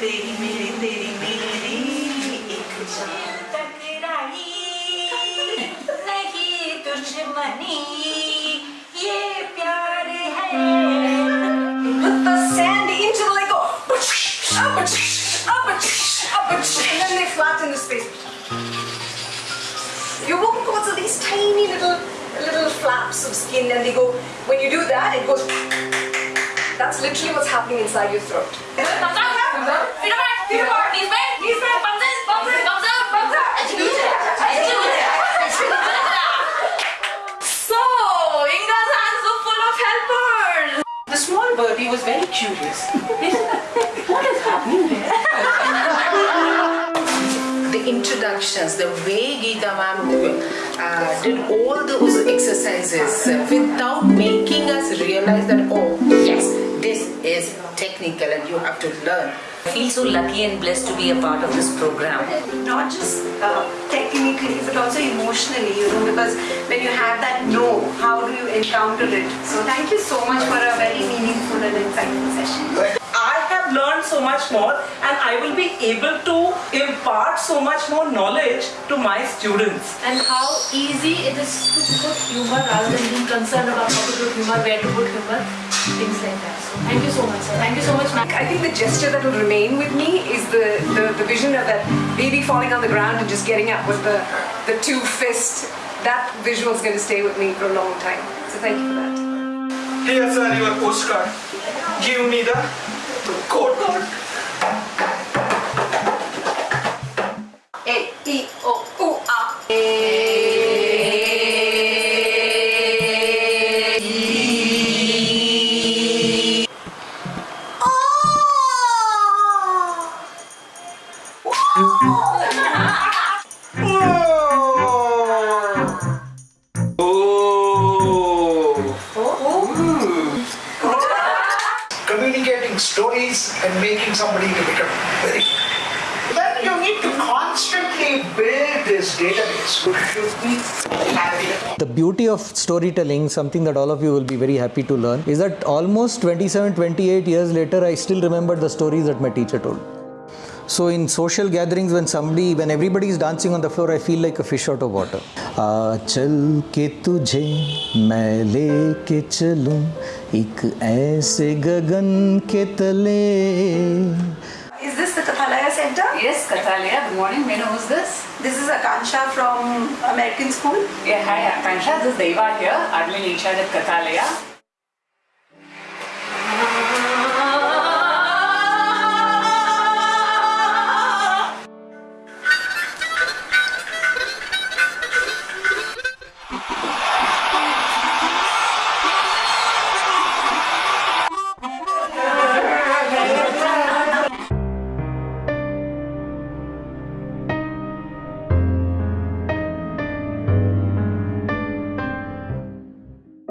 तेरी मेरी तेरी मेरी एक जान टकराई नहीं दुश्मनी ये प्यार है Put the sand into the Lego. Up, up, up, up, and then they flatten the space. You walk towards these tiny little little flaps of skin, and they go. When you do that, it goes. That's literally what's happening inside your throat. The small birdie was very curious. what is happening there? the introductions, the way Geeta ma'am uh, did all those exercises without making us realize that, and you have to learn. I feel so lucky and blessed to be a part of this program. Not just uh, technically, but also emotionally, you know, because when you have that no, how do you encounter it? So thank you so much for a very meaningful and insightful session. I have learned so much more and I will be able to impart so much more knowledge to my students. and how easy it is to put humor rather than being concerned about how to put humor, where to put humor, things like that. So thank you so much, sir. Thank you so much, ma'am. I think the gesture that will remain with me is the, the, the vision of that baby falling on the ground and just getting up with the, the two fists. That visual is going to stay with me for a long time. So thank you for that. Here, sir, your postcard. Give me the 골골 에이오우아 Oh! Communicating stories and making somebody to become very then you need to constantly build this database. The beauty of storytelling, something that all of you will be very happy to learn, is that almost 27, 28 years later, I still remember the stories that my teacher told. So in social gatherings, when somebody, when everybody is dancing on the floor, I feel like a fish out of water. आचल के तुझे मैं लेके चलूँ एक ऐसे गगन के तले Is this the Kathalaya Center? Yes, Kathalaya. Good morning. May I know who's this? This is Akansha from American School. Yeah, hi, Akansha. This is Deva here, admin in charge at Kathalaya.